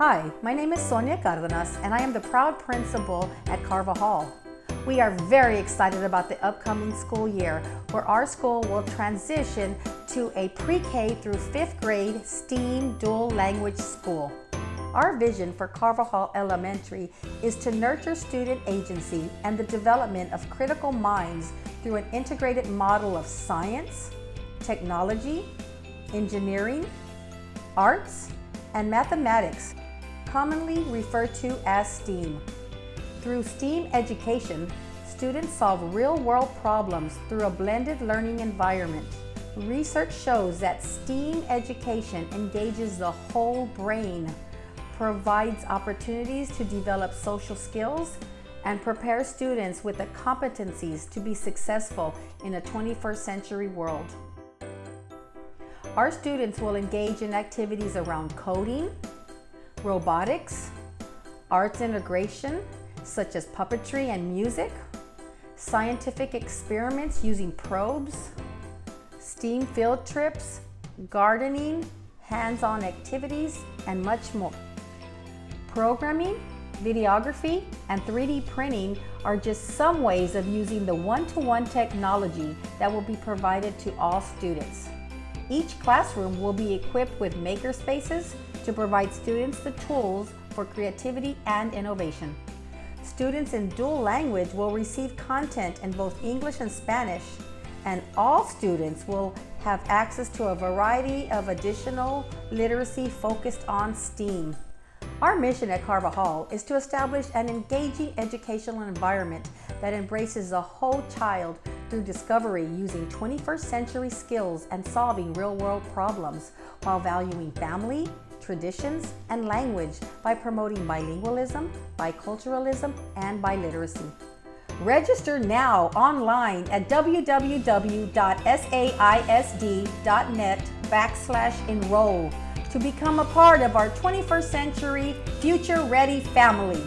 Hi, my name is Sonia Cardenas and I am the proud principal at Carvajal. We are very excited about the upcoming school year where our school will transition to a pre-K through fifth grade STEAM dual language school. Our vision for Carvajal Elementary is to nurture student agency and the development of critical minds through an integrated model of science, technology, engineering, arts, and mathematics, commonly referred to as STEAM. Through STEAM education, students solve real-world problems through a blended learning environment. Research shows that STEAM education engages the whole brain, provides opportunities to develop social skills, and prepares students with the competencies to be successful in a 21st century world. Our students will engage in activities around coding, robotics, arts integration, such as puppetry and music, scientific experiments using probes, STEAM field trips, gardening, hands-on activities, and much more. Programming, videography, and 3D printing are just some ways of using the one-to-one -one technology that will be provided to all students. Each classroom will be equipped with maker spaces to provide students the tools for creativity and innovation. Students in dual language will receive content in both English and Spanish, and all students will have access to a variety of additional literacy focused on STEAM. Our mission at Carvajal is to establish an engaging educational environment that embraces the whole child through discovery using 21st century skills and solving real-world problems while valuing family, traditions, and language by promoting bilingualism, biculturalism, and biliteracy. Register now online at www.saisd.net backslash enroll to become a part of our 21st century future ready family.